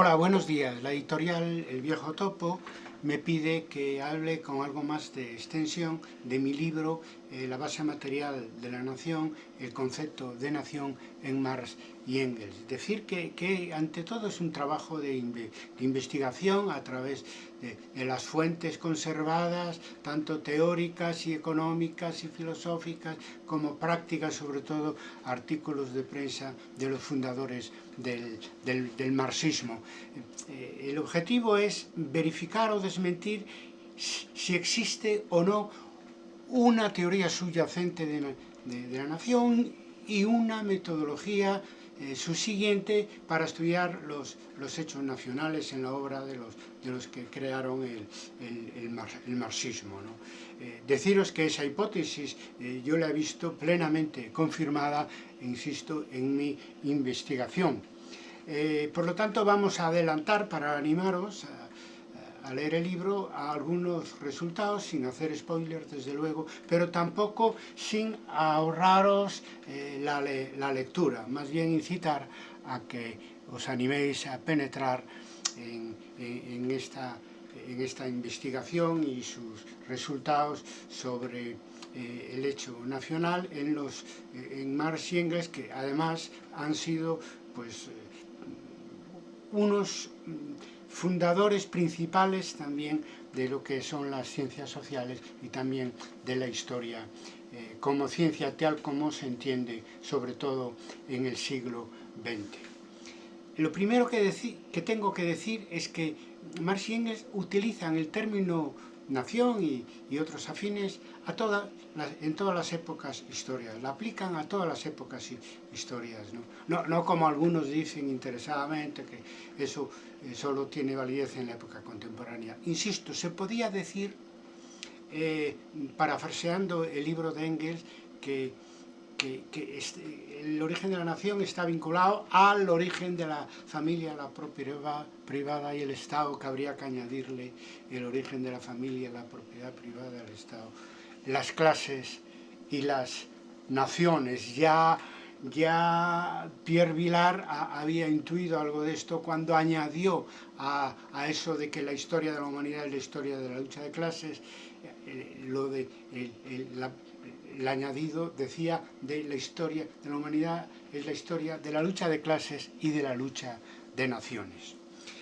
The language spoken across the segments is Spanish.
Hola, buenos días. La editorial El Viejo Topo me pide que hable con algo más de extensión de mi libro eh, La base material de la nación, el concepto de nación en Marx y Engels. Decir que, que ante todo es un trabajo de, investigación a través de, las fuentes conservadas, tanto teóricas y económicas y filosóficas, como prácticas, sobre todo artículos de prensa de los fundadores del, del, del marxismo. Eh, el objetivo es verificar o desmentir si existe o no una teoría subyacente de, la nación y una metodología eh, subsiguiente para estudiar los, hechos nacionales en la obra de los, que crearon el, el, el, mar, el marxismo. Eh, deciros que esa hipótesis eh, yo la he visto plenamente confirmada, insisto, en mi investigación. Eh, por lo tanto, vamos a adelantar para animaros a, a leer el libro a algunos resultados, sin hacer spoilers desde luego, pero tampoco sin ahorraros eh, la, la, lectura, más bien incitar a que os animéis a penetrar en, en, esta, en esta investigación y sus resultados sobre eh, el hecho nacional en, los, eh, en Marx y Engels, que además han sido pues, unos fundadores principales también de lo que son las ciencias sociales y también de la historia eh, como ciencia tal como se entiende sobre todo en el siglo XX. Lo primero que, que tengo que decir es que Marx y Engels utilizan el término nación y, y otros afines a toda, en todas las épocas historias, la aplican a todas las épocas historias, ¿no? No, no como algunos dicen interesadamente que eso eh, solo tiene validez en la época contemporánea. Insisto, se podía decir, eh, parafraseando el libro de Engels, que que, este, el origen de la nación está vinculado al origen de la familia, la propiedad privada y el Estado, que habría que añadirle el origen de la familia, la propiedad privada, el Estado, las clases y las naciones. Ya, ya Pierre Vilar había intuido algo de esto cuando añadió a, eso de que la historia de la humanidad es la historia de la lucha de clases, eh, lo de la, el añadido decía de la historia de la humanidad es la historia de la lucha de clases y de la lucha de naciones.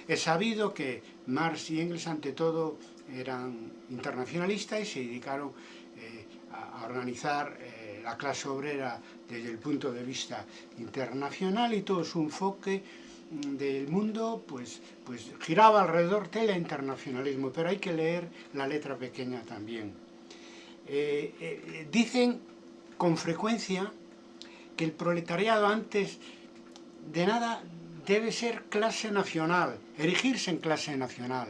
Es sabido que Marx y Engels ante todo eran internacionalistas y se dedicaron eh, a organizar eh, la clase obrera desde el punto de vista internacional y todo su enfoque mm, del mundo pues, pues giraba alrededor del internacionalismo, pero hay que leer la letra pequeña también eh, eh, dicen con frecuencia que el proletariado antes de nada debe ser clase nacional, erigirse en clase nacional,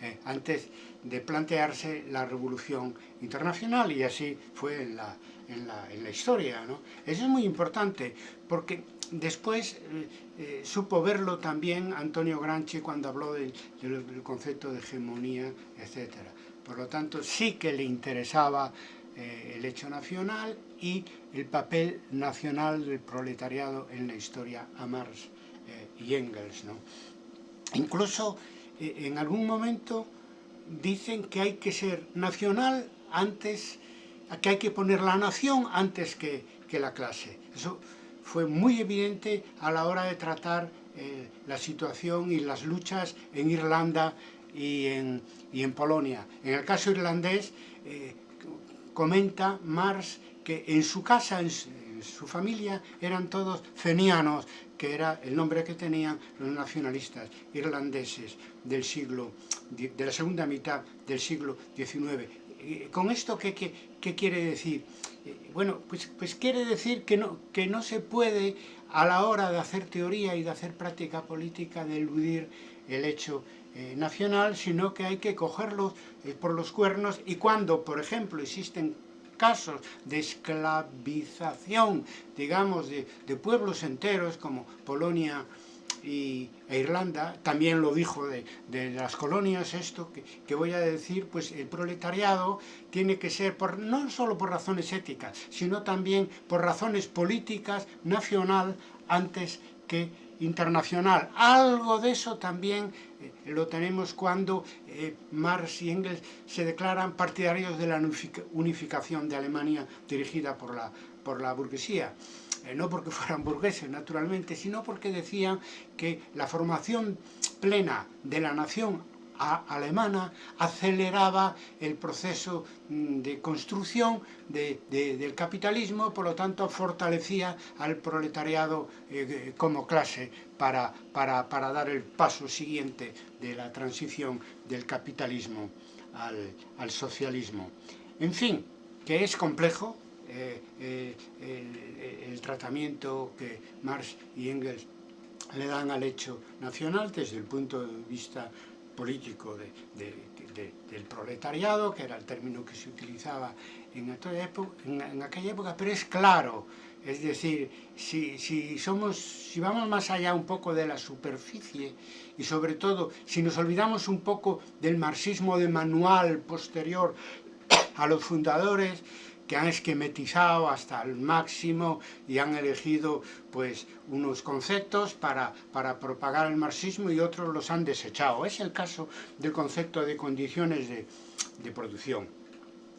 eh, antes de plantearse la revolución internacional y así fue en la, en la, en la historia. ¿no? Eso es muy importante porque después eh, eh, supo verlo también Antonio Granchi cuando habló del, concepto de hegemonía, etcétera. Por lo tanto, sí que le interesaba eh, el hecho nacional y el papel nacional del proletariado en la historia a Marx y Engels. ¿no? Incluso en algún momento dicen que hay que ser nacional antes, que hay que poner la nación antes que, que la clase. Eso fue muy evidente a la hora de tratar eh, la situación y las luchas en Irlanda y en, y en Polonia. En el caso irlandés, eh, comenta Marx que en su casa, en su, en su familia, eran todos fenianos, que era el nombre que tenían los nacionalistas irlandeses del siglo, de la segunda mitad del siglo XIX. ¿Con esto qué, qué, qué quiere decir? Eh, bueno, pues, pues quiere decir que no, que no se puede a la hora de hacer teoría y de hacer práctica política de eludir el hecho eh, nacional, sino que hay que cogerlos eh, por los cuernos y cuando, por ejemplo, existen casos de esclavización, digamos, de, de pueblos enteros como Polonia y, e Irlanda, también lo dijo de, de las colonias esto, que, que, voy a decir, pues el proletariado tiene que ser, por, no solo por razones éticas, sino también por razones políticas, nacional, antes que internacional. Algo de eso también eh, lo tenemos cuando eh, Marx y Engels se declaran partidarios de la unificación de Alemania dirigida por la, por la burguesía. Eh, no porque fueran burgueses, naturalmente, sino porque decían que la formación plena de la nación alemana aceleraba el proceso mm, de construcción del capitalismo, por lo tanto fortalecía al proletariado eh, como clase para, para, para, dar el paso siguiente de la transición del capitalismo al, al socialismo. En fin, que es complejo, eh, eh, el, el, tratamiento que Marx y Engels le dan al hecho nacional desde el punto de vista político de, de, de, del proletariado, que era el término que se utilizaba en, época, en, en aquella época, pero es claro, es decir, si, si, somos, si vamos más allá un poco de la superficie y sobre todo si nos olvidamos un poco del marxismo de manual posterior a los fundadores, que han esquematizado hasta el máximo y han elegido pues unos conceptos para, para propagar el marxismo y otros los han desechado. Es el caso del concepto de condiciones de, de producción.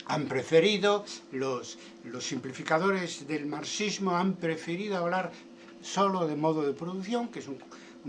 Han preferido, los, los simplificadores del marxismo han preferido hablar solo de modo de producción, que es un,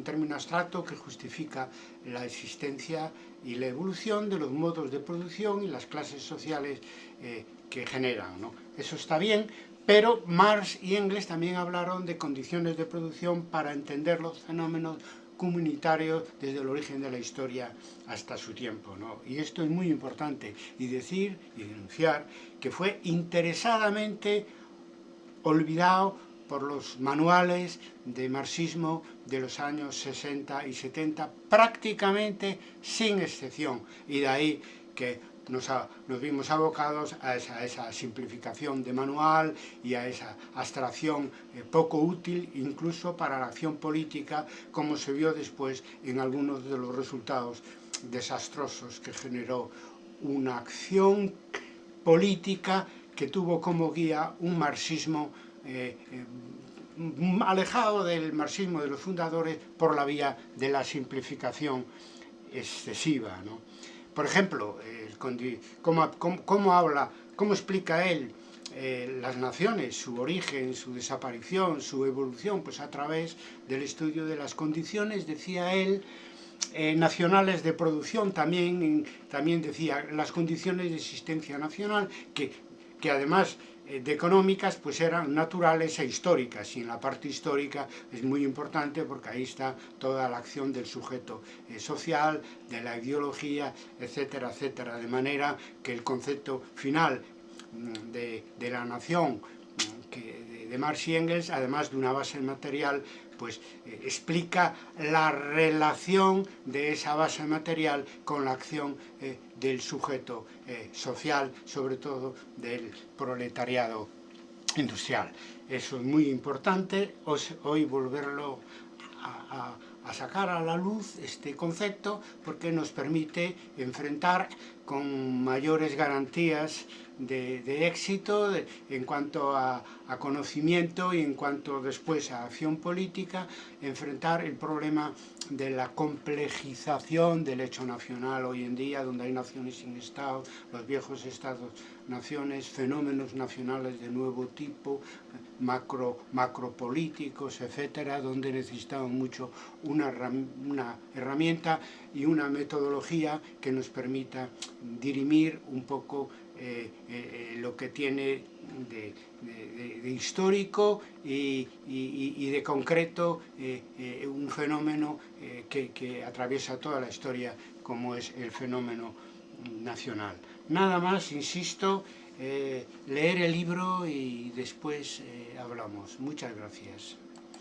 término abstracto que justifica la existencia y la evolución de los modos de producción y las clases sociales eh, que generan. ¿no? Eso está bien, pero Marx y Engels también hablaron de condiciones de producción para entender los fenómenos comunitarios desde el origen de la historia hasta su tiempo. ¿no? Y esto es muy importante, y decir y denunciar que fue interesadamente olvidado por los manuales de marxismo de los años 60 y 70, prácticamente sin excepción. Y de ahí que nos, nos vimos abocados a esa, a simplificación de manual y a esa abstracción eh, poco útil incluso para la acción política, como se vio después en algunos de los resultados desastrosos que generó una acción política que tuvo como guía un marxismo eh, eh, alejado del marxismo de los fundadores por la vía de la simplificación excesiva. Por ejemplo, ¿cómo, habla, cómo explica él eh, las naciones, su origen, su desaparición, su evolución? Pues a través del estudio de las condiciones, decía él, eh, nacionales de producción, también, también decía las condiciones de existencia nacional, que, que además de económicas pues eran naturales e históricas. Y en la parte histórica es muy importante porque ahí está toda la acción del sujeto eh, social, de la ideología, etcétera, etcétera, de manera que el concepto final mm, de, de la nación mm, de Marx y Engels, además de una base material, pues eh, explica la relación de esa base material con la acción eh, del sujeto eh, social, sobre todo del proletariado industrial. Eso es muy importante, hoy volverlo a, a, a sacar a la luz este concepto porque nos permite enfrentar con mayores garantías de, éxito en cuanto a, a, conocimiento y en cuanto después a acción política, enfrentar el problema de la complejización del hecho nacional hoy en día, donde hay naciones sin Estado, los viejos Estados-naciones, fenómenos nacionales de nuevo tipo, macro, macropolíticos, etcétera, donde necesitamos mucho una, una herramienta y una metodología que nos permita dirimir un poco eh, eh, lo que tiene de, histórico y, de concreto eh, un fenómeno que, atraviesa toda la historia como es el fenómeno nacional. Nada más, insisto, leer el libro y después hablamos. Muchas gracias.